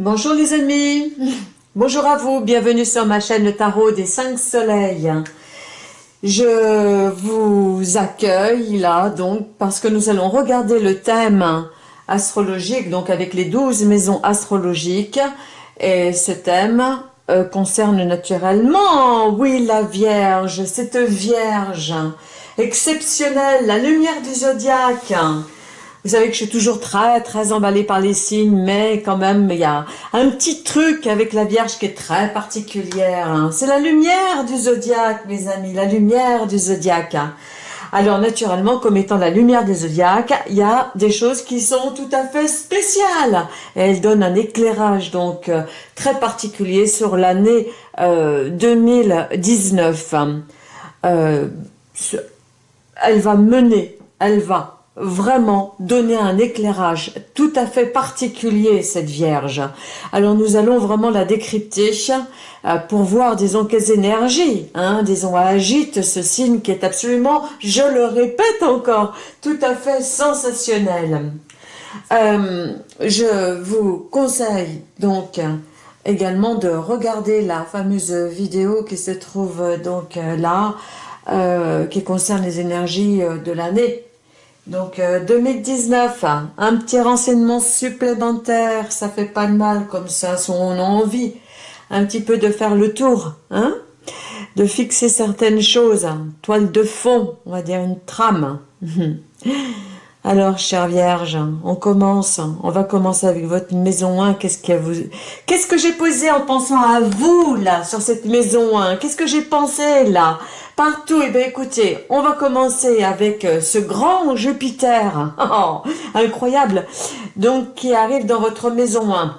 Bonjour les amis, bonjour à vous, bienvenue sur ma chaîne le Tarot des 5 Soleils. Je vous accueille là donc parce que nous allons regarder le thème astrologique, donc avec les 12 maisons astrologiques. Et ce thème euh, concerne naturellement, oui la Vierge, cette Vierge exceptionnelle, la lumière du zodiaque vous savez que je suis toujours très, très emballée par les signes, mais quand même, il y a un petit truc avec la Vierge qui est très particulière. Hein. C'est la lumière du zodiaque, mes amis, la lumière du zodiaque. Alors, naturellement, comme étant la lumière du zodiaque, il y a des choses qui sont tout à fait spéciales. Et elle donne un éclairage, donc, euh, très particulier sur l'année 2019. Euh, euh, elle va mener, elle va vraiment donner un éclairage tout à fait particulier, cette Vierge. Alors nous allons vraiment la décrypter euh, pour voir, disons, quelles énergies, hein, disons, agite ce signe qui est absolument, je le répète encore, tout à fait sensationnel. Euh, je vous conseille donc également de regarder la fameuse vidéo qui se trouve donc là, euh, qui concerne les énergies de l'année donc 2019, euh, un petit renseignement supplémentaire, ça fait pas de mal comme ça, si on a envie un petit peu de faire le tour, hein de fixer certaines choses, toile de fond, on va dire une trame. Alors, chère Vierge, on commence. On va commencer avec votre maison 1. Qu'est-ce que vous... Qu'est-ce que j'ai posé en pensant à vous, là, sur cette maison 1 Qu'est-ce que j'ai pensé, là Partout, eh bien, écoutez, on va commencer avec euh, ce grand Jupiter. Incroyable Donc, qui arrive dans votre maison 1.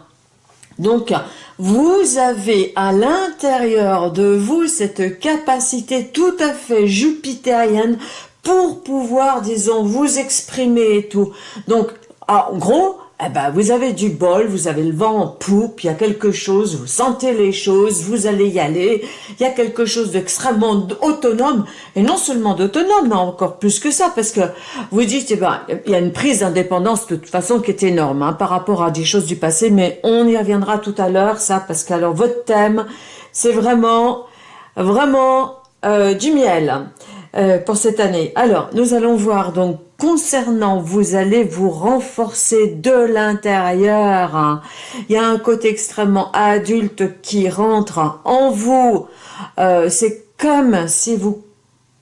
Donc, vous avez à l'intérieur de vous cette capacité tout à fait jupitérienne pour pouvoir, disons, vous exprimer et tout. Donc, en gros, eh ben, vous avez du bol, vous avez le vent en poupe, il y a quelque chose, vous sentez les choses, vous allez y aller, il y a quelque chose d'extrêmement autonome, et non seulement d'autonome, mais encore plus que ça, parce que vous dites, eh ben, il y a une prise d'indépendance de toute façon qui est énorme hein, par rapport à des choses du passé, mais on y reviendra tout à l'heure, ça, parce que alors votre thème, c'est vraiment, vraiment euh, du miel. Euh, pour cette année. Alors, nous allons voir donc concernant, vous allez vous renforcer de l'intérieur. Il y a un côté extrêmement adulte qui rentre en vous. Euh, c'est comme si vous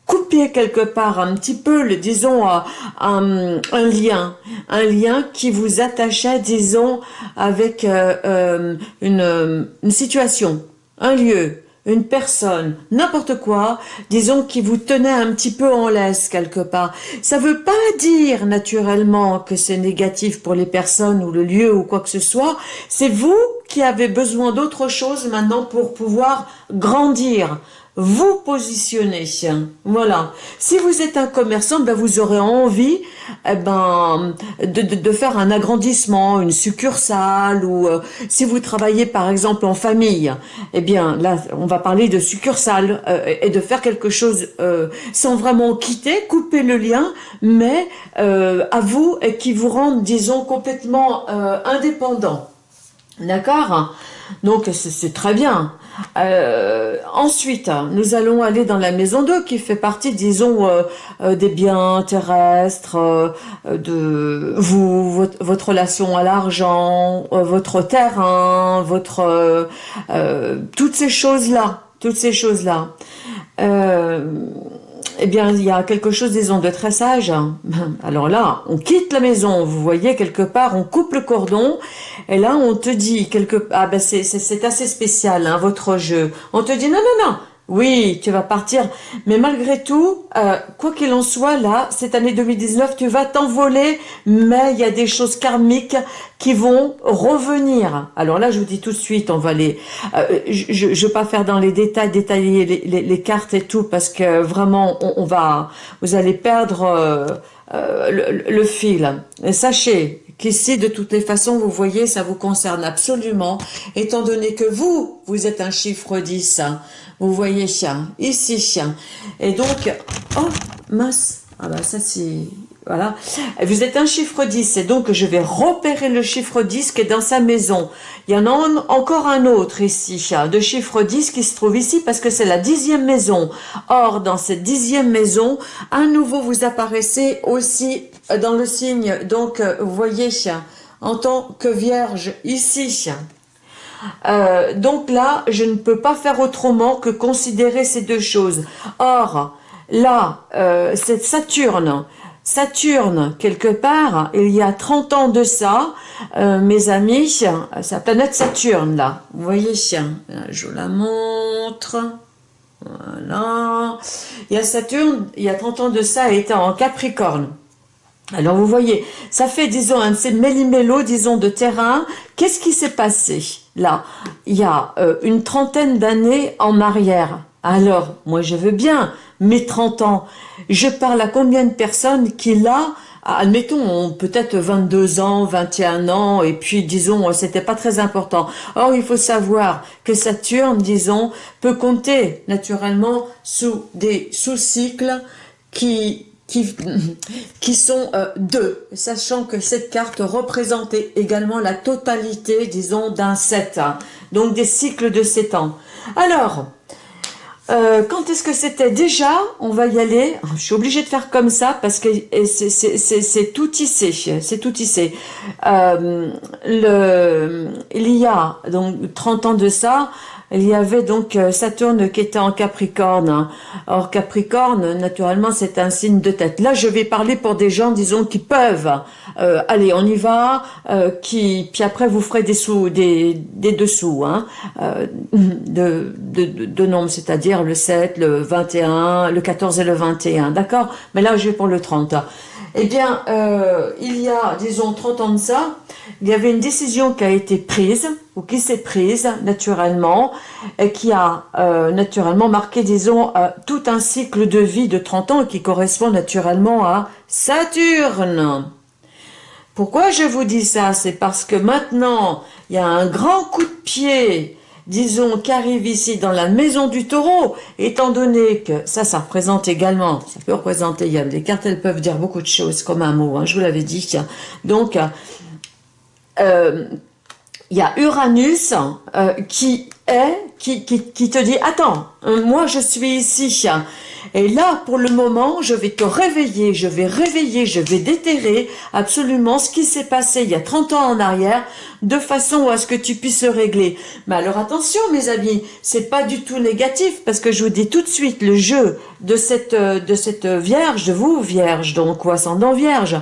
coupiez quelque part un petit peu, le, disons, euh, un, lien, un lien qui vous attachait, disons, avec une, une situation, un lieu, une personne, n'importe quoi, disons qui vous tenait un petit peu en laisse quelque part. Ça veut pas dire naturellement que c'est négatif pour les personnes ou le lieu ou quoi que ce soit. C'est vous qui avez besoin d'autre chose maintenant pour pouvoir grandir, vous positionner. Voilà. Si vous êtes un commerçant, ben vous aurez envie eh ben, de, faire un agrandissement, une succursale, ou euh, si vous travaillez par exemple en famille, eh bien là, on va parler de succursale euh, et de faire quelque chose euh, sans vraiment quitter, couper le lien, mais à vous et qui vous rende, disons, complètement indépendant. D'accord? Donc c'est très bien. Euh, ensuite, nous allons aller dans la maison 2 qui fait partie, disons, euh, euh, des biens terrestres, de vous, votre, relation à l'argent, votre terrain, votre toutes ces choses-là, toutes ces choses-là eh bien, il y a quelque chose, disons, de très sage. Alors là, on quitte la maison, vous voyez, quelque part, on coupe le cordon, et là, on te dit, quelque ah ben c'est assez spécial, hein, votre jeu. On te dit, non, non, non, oui, tu vas partir, mais malgré tout, euh, quoi qu'il en soit, là, cette année 2019, tu vas t'envoler, mais il y a des choses karmiques qui vont revenir. Alors là, je vous dis tout de suite, on va les... Euh, je ne vais pas faire dans les détails, détailler les, cartes et tout, parce que vraiment, on, va... Vous allez perdre euh, le, le, fil. Et sachez qu'ici, de toutes les façons, vous voyez, ça vous concerne absolument, étant donné que vous, vous êtes un chiffre 10, vous voyez chien, ici chien. Et donc, oh mince, ah bah ça c'est voilà. Vous êtes un chiffre 10 et donc je vais repérer le chiffre 10 qui est dans sa maison. Il y en a encore un autre ici, de chiffre 10 qui se trouve ici parce que c'est la dixième maison. Or, dans cette dixième maison, à nouveau vous apparaissez aussi dans le signe, donc vous voyez, en tant que vierge ici. Euh, donc là, je ne peux pas faire autrement que considérer ces deux choses. Or, là, euh, c'est Saturne Saturne, quelque part, il y a 30 ans de ça, euh, mes amis, la planète Saturne, là. Vous voyez, je la montre. Voilà. Il y a Saturne, il y a 30 ans de ça, elle était en Capricorne. Alors vous voyez, ça fait, disons, un de ces méli-mélo, disons, de terrain. Qu'est-ce qui s'est passé là? Il y a euh, une trentaine d'années en arrière. Alors, moi je veux bien, mes 30 ans, je parle à combien de personnes qui là, admettons, ont peut-être 22 ans, 21 ans, et puis disons, c'était pas très important. Or, il faut savoir que Saturne, disons, peut compter naturellement sous des sous-cycles qui sont euh, deux, sachant que cette carte représentait également la totalité, disons, d'un 7, hein. donc des cycles de 7 ans. Alors, euh, quand est-ce que c'était Déjà, on va y aller. Je suis obligée de faire comme ça parce que c'est tout tissé. C'est tout tissé. Euh, il y a donc 30 ans de ça, il y avait donc euh, Saturne qui était en Capricorne. Or, Capricorne, naturellement, c'est un signe de tête. Là, je vais parler pour des gens, disons, qui peuvent. Euh, allez, on y va. Euh, qui, puis après, vous ferez des sous, des, des dessous, hein, de, de, de, nombres, c'est-à-dire le 7, le 21, le 14 et le 21. D'accord? Mais là, je vais pour le 30. Eh bien, il y a, disons, 30 ans de ça, il y avait une décision qui a été prise, ou qui s'est prise naturellement, et qui a euh, naturellement marqué, disons, euh, tout un cycle de vie de 30 ans qui correspond naturellement à Saturne. Pourquoi je vous dis ça? C'est parce que maintenant, il y a un grand coup de pied, disons, qui arrive ici dans la maison du taureau, étant donné que ça, ça représente également, ça peut représenter, il y a des cartes, elles peuvent dire beaucoup de choses comme un mot, hein, je vous l'avais dit. Donc, euh, il y a Uranus euh, qui est, qui, qui, te dit, attends, euh, moi je suis ici, et là pour le moment je vais te réveiller, je vais réveiller, je vais déterrer absolument ce qui s'est passé il y a 30 ans en arrière, de façon à ce que tu puisses régler. Mais alors attention mes amis, c'est pas du tout négatif, parce que je vous dis tout de suite, le jeu de cette, de cette vierge, de vous vierge, donc ou ascendant vierge,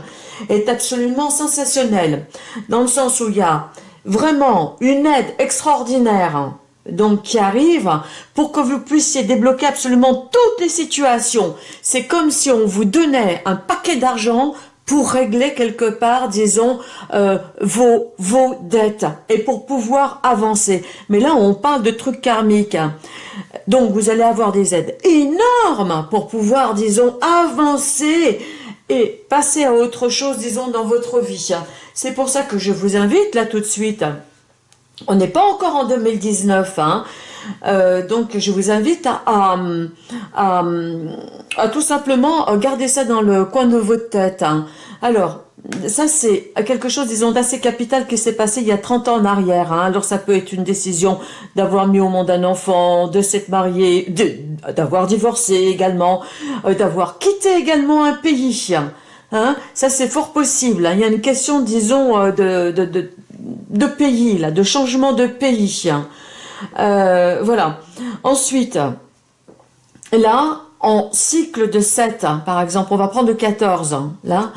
est absolument sensationnel, dans le sens où il y a vraiment une aide extraordinaire donc qui arrive pour que vous puissiez débloquer absolument toutes les situations. C'est comme si on vous donnait un paquet d'argent pour régler quelque part, disons, euh, vos, vos dettes et pour pouvoir avancer. Mais là, on parle de trucs karmiques. Donc, vous allez avoir des aides énormes pour pouvoir, disons, avancer et passer à autre chose, disons, dans votre vie. C'est pour ça que je vous invite là tout de suite. On n'est pas encore en 2019, hein. Euh, donc je vous invite à, tout simplement garder ça dans le coin de votre tête. Hein. Alors, ça c'est quelque chose, disons, d'assez capital qui s'est passé il y a 30 ans en arrière. Hein. Alors ça peut être une décision d'avoir mis au monde un enfant, de s'être marié, d'avoir divorcé également, euh, d'avoir quitté également un pays. Hein. Ça c'est fort possible. Hein. Il y a une question, disons, euh, de, de, de, pays, là, de changement de pays. Euh, voilà. Ensuite, là, en cycle de 7, par exemple, on va prendre 14, là,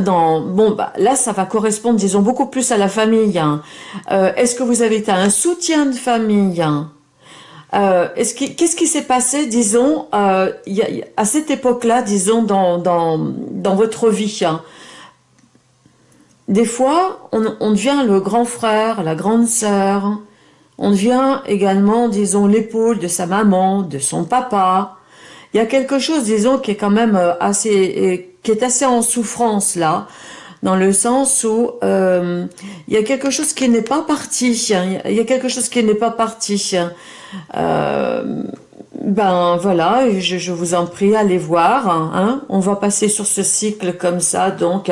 dans, bon, bah, là, ça va correspondre, disons, beaucoup plus à la famille. Hein. Euh, est-ce que vous avez un soutien de famille hein? Euh, Qu'est-ce qui s'est passé, disons, euh, à cette époque-là, disons, dans, dans, dans votre vie hein? Des fois, on, on, devient le grand frère, la grande sœur. On devient également, disons, l'épaule de sa maman, de son papa. Il y a quelque chose, disons, qui est quand même euh, assez qui est assez en souffrance là, dans le sens où euh, il y a quelque chose qui n'est pas parti, il y a quelque chose qui n'est pas parti. Euh, ben voilà, je, vous en prie, allez voir. Hein. On va passer sur ce cycle comme ça, donc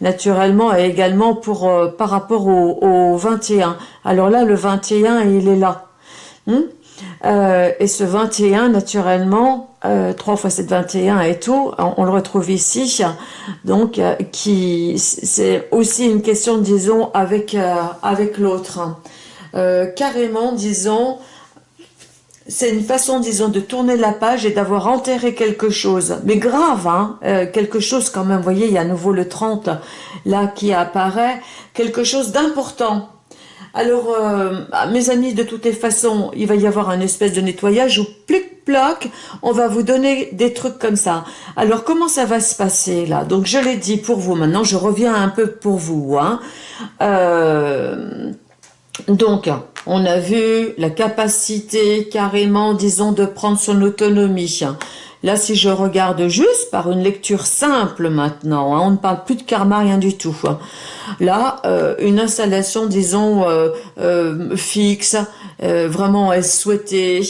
naturellement et également pour euh, par rapport au, au, 21. Alors là, le 21, il est là. Hmm? Euh, et ce 21, naturellement, euh, 3 fois 7, 21 et tout, on, le retrouve ici. Donc, euh, c'est aussi une question, disons, avec, euh, avec l'autre. carrément, disons, c'est une façon, disons, de tourner la page et d'avoir enterré quelque chose. Mais grave, hein, quelque chose quand même, vous voyez, il y a à nouveau le 30 là qui apparaît, quelque chose d'important. Alors, euh, ah, mes amis, de toutes les façons, il va y avoir un espèce de nettoyage où plic-ploc, on va vous donner des trucs comme ça. Alors, comment ça va se passer là? Donc, je l'ai dit pour vous. Maintenant, je reviens un peu pour vous. Hein. Euh, donc, on a vu la capacité carrément, disons, de prendre son autonomie. Là, si je regarde juste par une lecture simple maintenant, hein, on ne parle plus de karma, rien du tout. Hein. Là, euh, une installation, disons, euh, euh, fixe, vraiment souhaitée,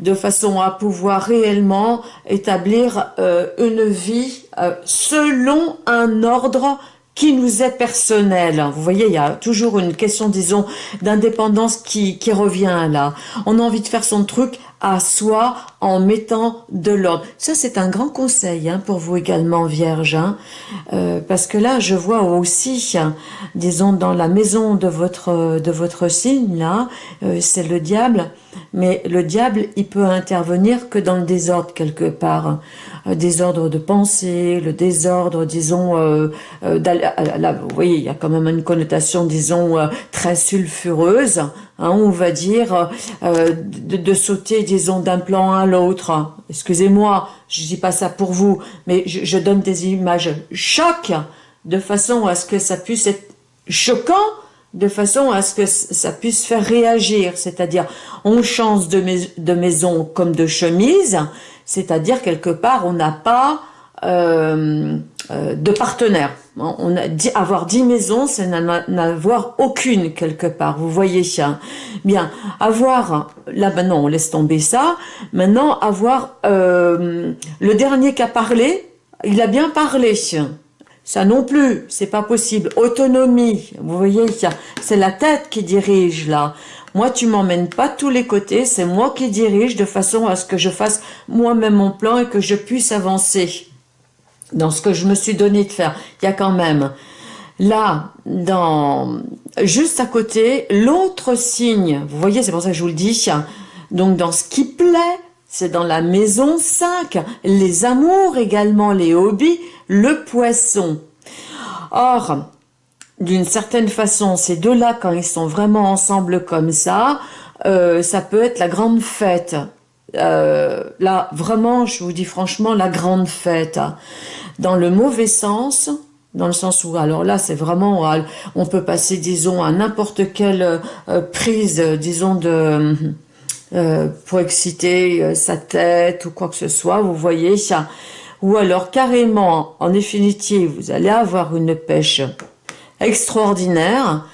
de façon à pouvoir réellement établir une vie selon un ordre qui nous est personnel. Vous voyez, il y a toujours une question, disons, d'indépendance qui revient là. On a envie de faire son truc à soi en mettant de l'ordre. Ça, c'est un grand conseil hein, pour vous également, Vierge. Hein. Euh, parce que là, je vois aussi, disons, dans la maison de votre, de votre signe, là, euh, c'est le diable. Mais le diable, il peut intervenir que dans le désordre quelque part. Euh, désordre de pensée, le désordre, disons, euh, là, vous voyez, il y a quand même une connotation, disons, très sulfureuse, hein, on va dire, de, de, sauter, disons, d'un plan à l'autre. Excusez-moi, je dis pas ça pour vous, mais je, je donne des images choc, de façon à ce que ça puisse être choquant, de façon à ce que ça puisse faire réagir, c'est-à-dire on change de, de maison comme de chemise, c'est-à-dire quelque part on n'a pas euh, euh, de partenaire. On a dit, avoir dix maisons, c'est n'avoir aucune quelque part. Vous voyez ça Bien, avoir là maintenant on laisse tomber ça. Maintenant avoir euh, le dernier qui a parlé, il a bien parlé. Ça non plus, c'est pas possible. Autonomie, vous voyez, c'est la tête qui dirige là. Moi, tu m'emmènes pas tous les côtés, c'est moi qui dirige de façon à ce que je fasse moi-même mon plan et que je puisse avancer dans ce que je me suis donné de faire. Il y a quand même là, dans juste à côté, l'autre signe, vous voyez, c'est pour ça que je vous le dis, donc dans ce qui plaît, c'est dans la maison 5, les amours également, les hobbies, le poisson. Or, d'une certaine façon, ces deux-là, quand ils sont vraiment ensemble comme ça, euh, ça peut être la grande fête. Euh, là, vraiment, je vous dis franchement, la grande fête. Dans le mauvais sens, dans le sens où, alors là, c'est vraiment, on peut passer, disons, à n'importe quelle euh, prise, disons, de euh, pour exciter euh, sa tête ou quoi que ce soit, vous voyez ça. Ou alors carrément, en définitive, vous allez avoir une pêche extraordinaire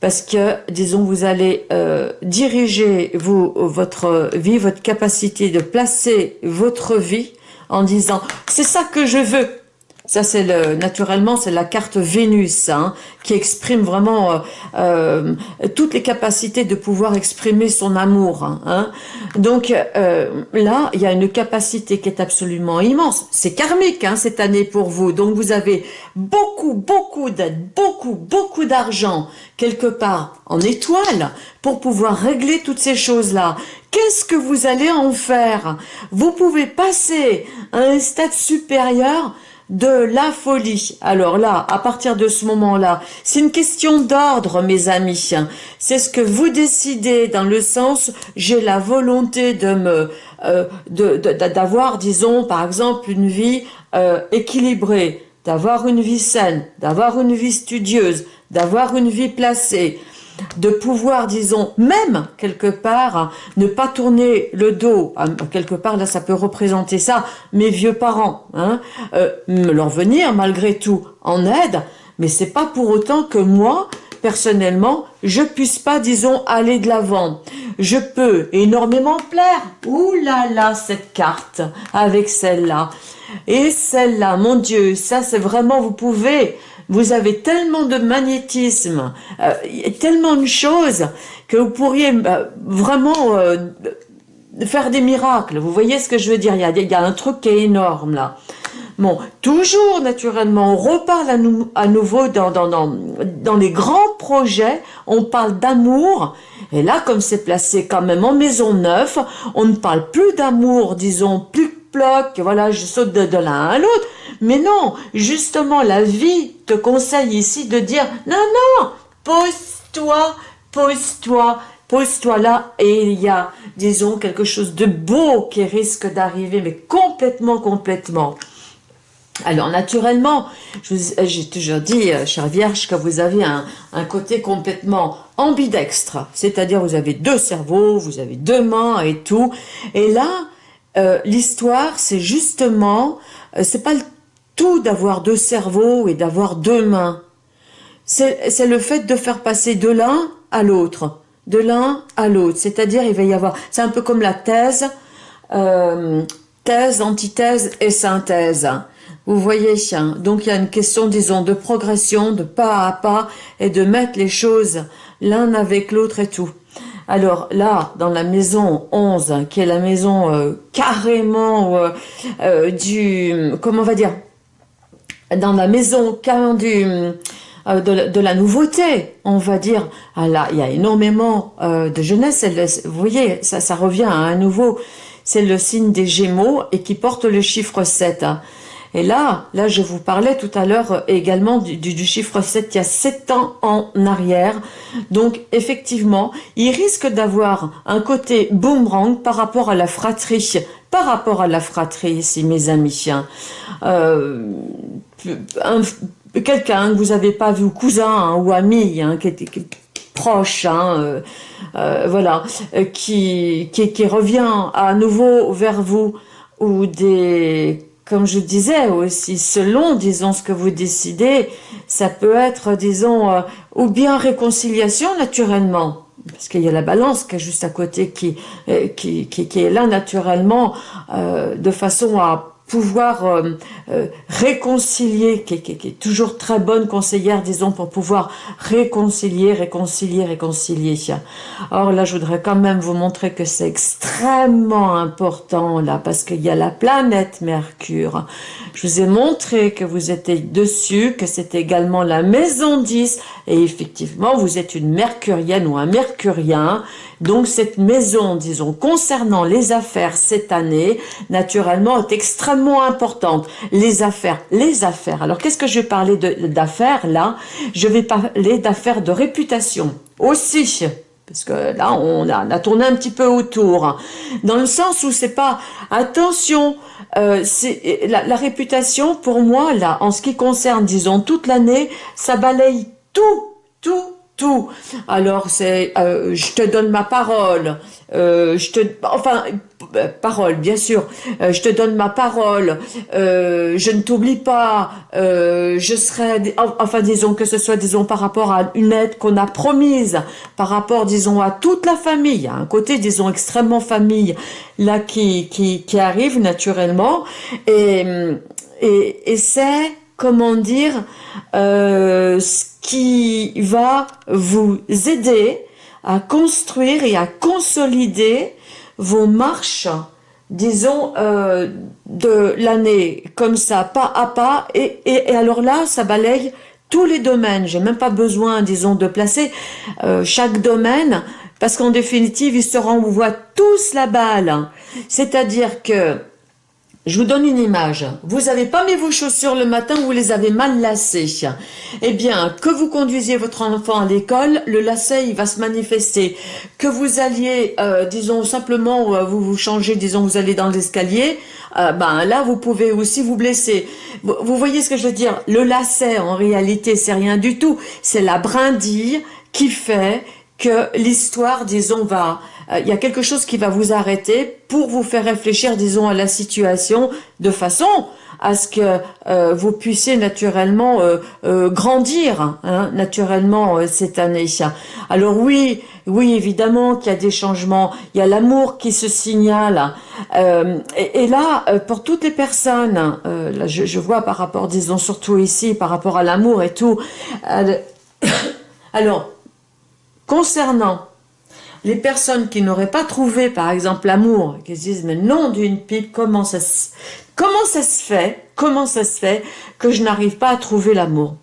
parce que, disons, vous allez euh, diriger vous, votre vie, votre capacité de placer votre vie en disant « c'est ça que je veux ». Ça, c'est le naturellement, c'est la carte Vénus hein, qui exprime vraiment euh, euh, toutes les capacités de pouvoir exprimer son amour. Hein. hein. Donc euh, là, il y a une capacité qui est absolument immense. C'est karmique hein, cette année pour vous. Donc vous avez beaucoup, beaucoup d'aide, beaucoup, beaucoup d'argent quelque part en étoile pour pouvoir régler toutes ces choses-là. Qu'est-ce que vous allez en faire? Vous pouvez passer à un stade supérieur de la folie. Alors là, à partir de ce moment-là, c'est une question d'ordre, mes amis. C'est ce que vous décidez dans le sens, j'ai la volonté de me, euh, d'avoir, disons, par exemple, une vie euh, équilibrée, d'avoir une vie saine, d'avoir une vie studieuse, d'avoir une vie placée, de pouvoir, disons, même quelque part, ne pas tourner le dos, quelque part là ça peut représenter ça, mes vieux parents, hein, euh, leur venir malgré tout en aide, mais c'est pas pour autant que moi, personnellement, je puisse pas, disons, aller de l'avant. Je peux énormément plaire. Ouh là là, cette carte avec celle-là. Et celle-là, mon Dieu, ça c'est vraiment, vous pouvez, vous avez tellement de magnétisme, euh, tellement de choses que vous pourriez euh, vraiment euh, faire des miracles. Vous voyez ce que je veux dire? Il y, a, un truc qui est énorme là. Bon, toujours naturellement, on reparle à, nouveau dans, dans les grands projets, on parle d'amour, et là, comme c'est placé quand même en maison neuve, on ne parle plus d'amour, disons, plus bloc, voilà, je saute de, l'un à l'autre. Mais non, justement, la vie te conseille ici de dire, non, non, pose-toi, pose-toi, pose-toi là, et il y a, disons, quelque chose de beau qui risque d'arriver, mais complètement, complètement. Alors naturellement, j'ai toujours dit, euh, chère Vierge, que vous avez un, un côté complètement ambidextre, c'est-à-dire vous avez deux cerveaux, vous avez deux mains et tout, et là, euh, l'histoire, c'est justement, euh, c'est pas le tout d'avoir deux cerveaux et d'avoir deux mains. C'est le fait de faire passer de l'un à l'autre, de l'un à l'autre. C'est-à-dire, il va y avoir, c'est un peu comme la thèse, euh, thèse, antithèse et synthèse. Vous voyez, donc il y a une question, disons, de progression, de pas à pas, et de mettre les choses l'un avec l'autre et tout. Alors là, dans la maison 11, qui est la maison euh, carrément euh, euh, du... Comment on va dire Dans la maison carrément du... De, la nouveauté, on va dire. Ah là, il y a énormément de jeunesse. vous voyez, ça, ça revient à un nouveau. C'est le signe des Gémeaux et qui porte le chiffre 7. Et là, là, je vous parlais tout à l'heure euh, également du, chiffre 7, il y a 7 ans en arrière. Donc, effectivement, il risque d'avoir un côté boomerang par rapport à la fratrie. Par rapport à la fratrie ici, mes amis. Euh, Quelqu'un que vous n'avez pas vu, cousin hein, ou ami, hein, qui était proche, hein, euh, euh voilà, euh, qui, qui, qui revient à nouveau vers vous, ou des comme je disais aussi, selon, disons, ce que vous décidez, ça peut être, disons, euh, ou bien réconciliation naturellement, parce qu'il y a la balance qui est juste à côté, qui, euh, qui, qui, est là naturellement, euh, de façon à pouvoir euh, euh, réconcilier, qui, est toujours très bonne conseillère, disons, pour pouvoir réconcilier, réconcilier, réconcilier. Or là, je voudrais quand même vous montrer que c'est extrêmement important, là, parce qu'il y a la planète Mercure. Je vous ai montré que vous étiez dessus, que c'est également la maison 10, et effectivement, vous êtes une mercurienne ou un mercurien, donc cette maison, disons, concernant les affaires cette année, naturellement, est extrêmement importante. Les affaires, les affaires. Alors qu'est-ce que je vais parler d'affaires là? Je vais parler d'affaires de réputation aussi parce que là on a, tourné un petit peu autour, dans le sens où c'est pas attention, euh, la, la, réputation pour moi là, en ce qui concerne disons toute l'année, ça balaye tout, tout, Alors c'est, euh, je te donne ma parole, euh, je te, enfin, euh, parole, bien sûr, je te donne ma parole, je ne t'oublie pas, je serai, enfin disons que ce soit, disons, par rapport à une aide qu'on a promise, par rapport, disons, à toute la famille, un côté, disons, extrêmement famille, là, qui, qui, qui arrive naturellement, et, et, et c'est, comment dire, euh, ce qui va vous aider à construire et à consolider vos marches, disons, euh, de l'année, comme ça, pas à pas, et, et, alors là, ça balaye tous les domaines. J'ai même pas besoin, disons, de placer euh, chaque domaine, parce qu'en définitive, ils se renvoient tous la balle. C'est-à-dire que je vous donne une image. Vous n'avez pas mis vos chaussures le matin, vous les avez mal lacées. Eh bien, que vous conduisiez votre enfant à l'école, le lacet, il va se manifester. Que vous alliez, euh, disons, simplement, euh, vous vous changez, disons, vous allez dans l'escalier, euh, ben là, vous pouvez aussi vous blesser. Vous, vous voyez ce que je veux dire? Le lacet, en réalité, c'est rien du tout. C'est la brindille qui fait que l'histoire, disons, va il y a quelque chose qui va vous arrêter pour vous faire réfléchir, disons, à la situation de façon à ce que euh, vous puissiez naturellement grandir, hein, naturellement cette année. Alors oui, oui, évidemment qu'il y a des changements, il y a l'amour qui se signale. Et, et, là, pour toutes les personnes, là, je, je, vois par rapport, disons surtout ici, par rapport à l'amour et tout. alors, concernant les personnes qui n'auraient pas trouvé, par exemple, l'amour, qui se disent, mais non d'une pipe, comment ça, se, fait, comment ça se fait que je n'arrive pas à trouver l'amour?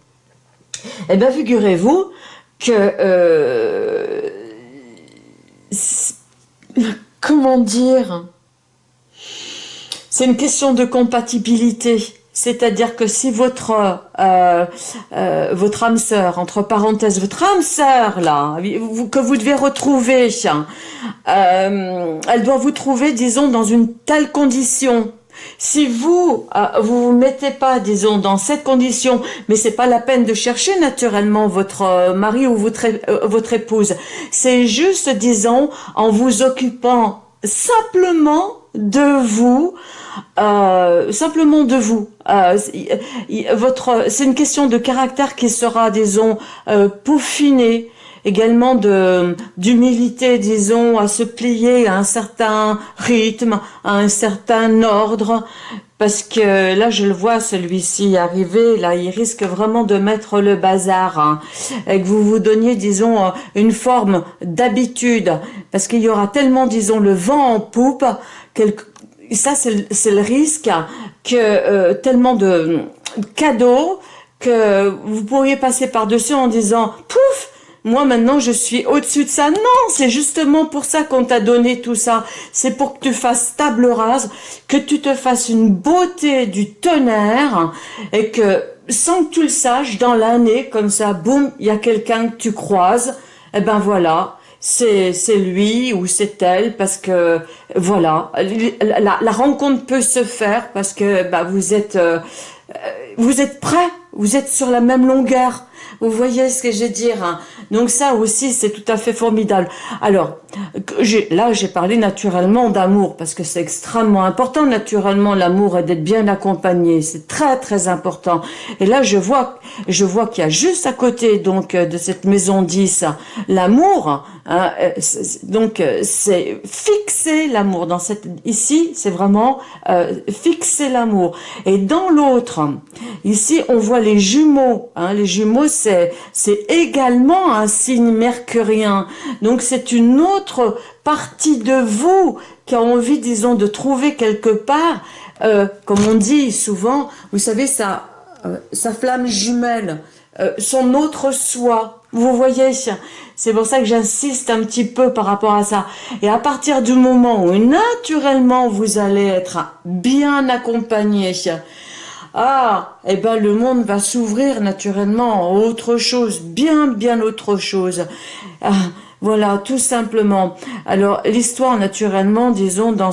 Eh bien, figurez-vous que, euh, comment dire, c'est une question de compatibilité. C'est-à-dire que si votre euh, euh, votre âme sœur, entre parenthèses, votre âme sœur là, que vous devez retrouver, euh, elle doit vous trouver, disons, dans une telle condition. Si vous vous vous mettez pas, disons, dans cette condition, mais c'est pas la peine de chercher naturellement votre mari ou votre votre épouse. C'est juste, disons, en vous occupant simplement de vous, euh, simplement de vous. Euh, votre, c'est une question de caractère qui sera, disons, euh, peaufiné, également de d'humilité, disons, à se plier à un certain rythme, à un certain ordre, parce que là, je le vois, celui-ci arriver, là, il risque vraiment de mettre le bazar, hein, et que vous vous donniez, disons, une forme d'habitude, parce qu'il y aura tellement, disons, le vent en poupe, ça c'est le risque que euh, tellement de cadeaux que vous pourriez passer par-dessus en disant « Pouf !» Moi maintenant je suis au-dessus de ça. Non, c'est justement pour ça qu'on t'a donné tout ça. C'est pour que tu fasses table rase, que tu te fasses une beauté du tonnerre et que sans que tu le saches, dans l'année, comme ça, boum, il y a quelqu'un que tu croises. Et eh ben voilà, c'est lui ou c'est elle parce que voilà la, la, rencontre peut se faire parce que bah, vous êtes euh, vous êtes prêts vous êtes sur la même longueur vous voyez ce que je veux dire hein. Donc ça aussi, c'est tout à fait formidable. Alors, là, j'ai parlé naturellement d'amour, parce que c'est extrêmement important, naturellement, l'amour et d'être bien accompagné. C'est très, très important. Et là, je vois, je vois qu'il y a juste à côté, donc, euh, de cette maison 10, l'amour. Hein, euh, donc, euh, c'est fixer l'amour. Dans cette, ici, c'est vraiment fixer l'amour. Et dans l'autre, ici, on voit les jumeaux. Hein, les jumeaux, c'est également un signe mercurien. Donc c'est une autre partie de vous qui a envie, disons, de trouver quelque part, euh, comme on dit souvent, vous savez, sa, euh, flamme jumelle, euh, son autre soi. Vous voyez, c'est pour ça que j'insiste un petit peu par rapport à ça. Et à partir du moment où naturellement vous allez être bien accompagné, ah, eh ben le monde va s'ouvrir naturellement autre chose, bien bien autre chose. Ah, voilà, tout simplement. Alors l'histoire naturellement, disons dans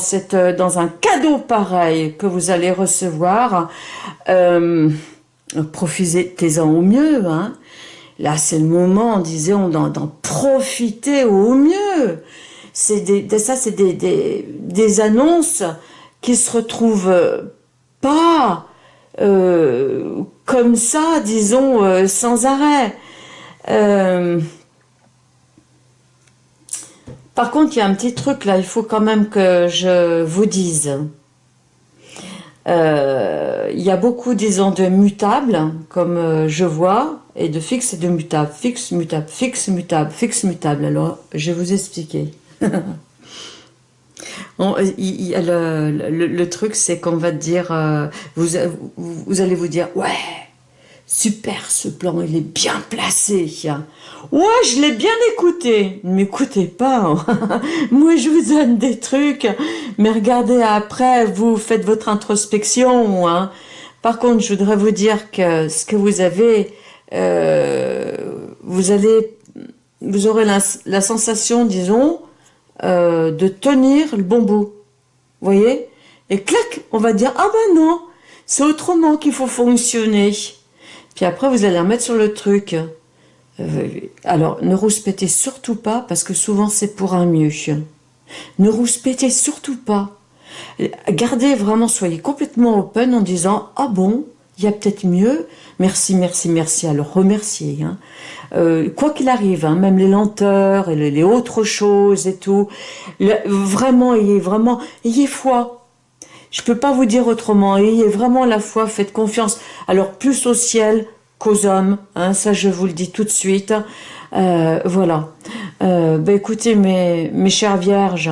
dans un cadeau pareil que vous allez recevoir, euh, profitez-en au mieux. Hein. Là, c'est le moment, disons, d'en profiter au mieux. C'est des, ça, c'est des, des, des annonces qui se retrouvent pas euh, comme ça, disons, euh, sans arrêt. Euh, par contre, il y a un petit truc là, il faut quand même que je vous dise. il y a beaucoup, disons, de mutables, comme je vois, et de fixes et de mutables. Fixe, mutable, fixe, mutable, fixe, mutable. Alors, je vais vous expliquer. le, truc, c'est qu'on va dire, euh, vous, vous, allez vous dire, ouais, super, ce plan, il est bien placé. Ouais, je l'ai bien écouté. Ne m'écoutez pas. Hein. Moi, je vous donne des trucs, mais regardez après, vous faites votre introspection. Hein. Par contre, je voudrais vous dire que ce que vous avez, euh, vous allez, vous aurez la sensation, disons, euh, de tenir le bon bout. Vous voyez? Et clac, on va dire, ah ben non, c'est autrement qu'il faut fonctionner. Puis après, vous allez remettre sur le truc. Euh, alors, ne rouspétez surtout pas, parce que souvent c'est pour un mieux. Ne rouspétez surtout pas. Gardez vraiment, soyez complètement open en disant « Ah bon, il y a peut-être mieux. Merci, merci, merci. Alors remercier. Hein. Euh, quoi qu'il arrive, hein, même les lenteurs et les, autres choses et tout, vraiment, ayez vraiment, ayez foi. Je peux pas vous dire autrement. Ayez vraiment la foi, faites confiance. Alors plus au ciel qu'aux hommes. Hein, ça, je vous le dis tout de suite. Euh, voilà. Euh, ben, écoutez, mes, mes chères vierges,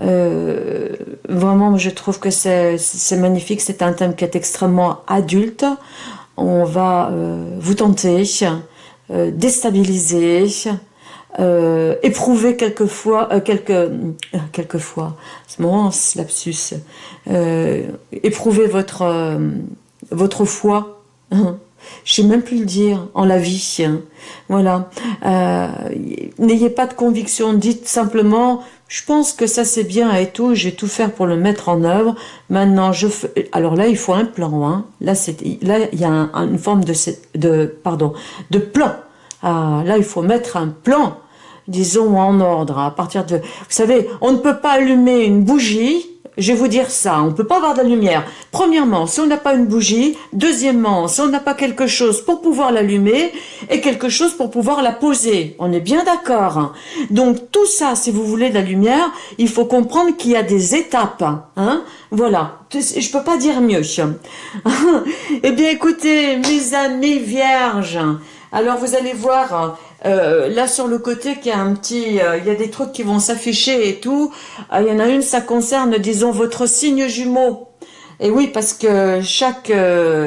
euh, vraiment, je trouve que c'est magnifique. C'est un thème qui est extrêmement adulte. On va euh, vous tenter, euh, déstabiliser, euh, éprouver quelquefois, euh, quelques, quelquefois, c'est mon lapsus, éprouver votre, votre foi. Je sais même plus le dire, en la vie. Voilà. N'ayez pas de conviction, dites simplement, je pense que ça c'est bien et tout, j'ai tout faire pour le mettre en œuvre. Maintenant, je fais... alors là, il faut un plan. Hein. Là, c'est là, il y a une forme de, de, pardon, de plan. Ah, là, il faut mettre un plan, disons en ordre. À partir de, vous savez, on ne peut pas allumer une bougie je vais vous dire ça, on ne peut pas avoir de la lumière. Premièrement, si on n'a pas une bougie. Deuxièmement, si on n'a pas quelque chose pour pouvoir l'allumer et quelque chose pour pouvoir la poser. On est bien d'accord. Donc tout ça, si vous voulez de la lumière, il faut comprendre qu'il y a des étapes. Hein voilà, je peux pas dire mieux. eh bien écoutez, mes amis vierges, alors vous allez voir, euh, là sur le côté qu'il y a un petit, euh, il y a des trucs qui vont s'afficher et tout. Euh, il y en a une, ça concerne, disons, votre signe jumeau. Et oui, parce que chaque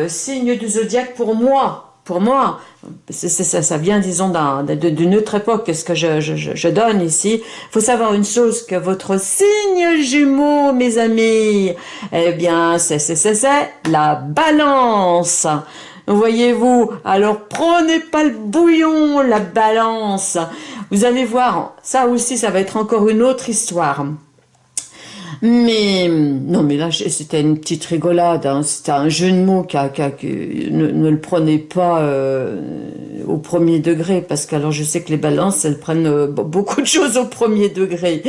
signe du zodiaque, pour moi, pour moi, ça, ça, vient, disons, d'une autre époque, ce que je, je, je donne ici. faut savoir une chose, que votre signe jumeau, mes amis, eh bien, c'est la balance. Voyez-vous, alors prenez pas le bouillon, la balance. Vous allez voir, ça aussi, ça va être encore une autre histoire. Mais, non mais là, c'était une petite rigolade, hein. c'était un jeu de mots, ne, le prenez pas euh, au premier degré, parce que alors je sais que les balances, elles prennent euh, beaucoup de choses au premier degré.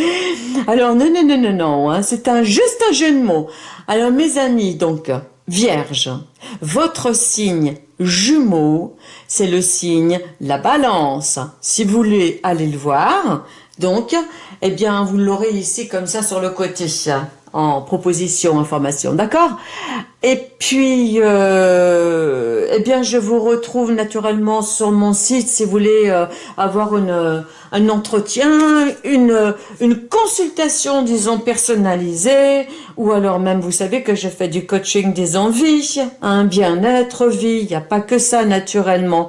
Alors non, non, non, non, non, hein. c'est un, juste un jeu de mots. Alors mes amis, donc, Vierge, votre signe jumeau, c'est le signe la balance. Si vous voulez aller le voir, donc, eh bien, vous l'aurez ici comme ça sur le côté en proposition, information, d'accord? Et puis, euh, eh bien, je vous retrouve naturellement sur mon site si vous voulez euh, avoir une, un entretien, une, une consultation, disons, personnalisée, ou alors même, vous savez que je fais du coaching des envies, un bien-être, vie, il n'y a pas que ça, naturellement.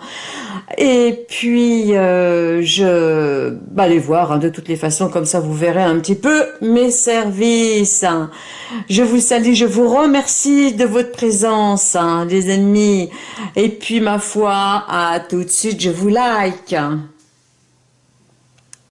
Et puis, euh, je bah, allez voir, hein, de toutes les façons, comme ça vous verrez un petit peu mes services. Je vous salue, je vous remercie de votre présence, hein, les ennemis. Et puis, ma foi, à tout de suite, je vous like.